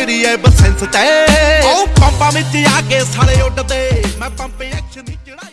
ਕਿਹੜੀ ਐ ਬਸੈਂਸ ਤੇ ਉਹ ਪੰਪਾਂ ਵਿੱਚ ਆ ਕੇ ਸਾਲੇ ਉੱਡਦੇ। ਮੈਂ ਪੰਪ ਐਕਸ਼ਨ ਦੀ ਚੜਾਈ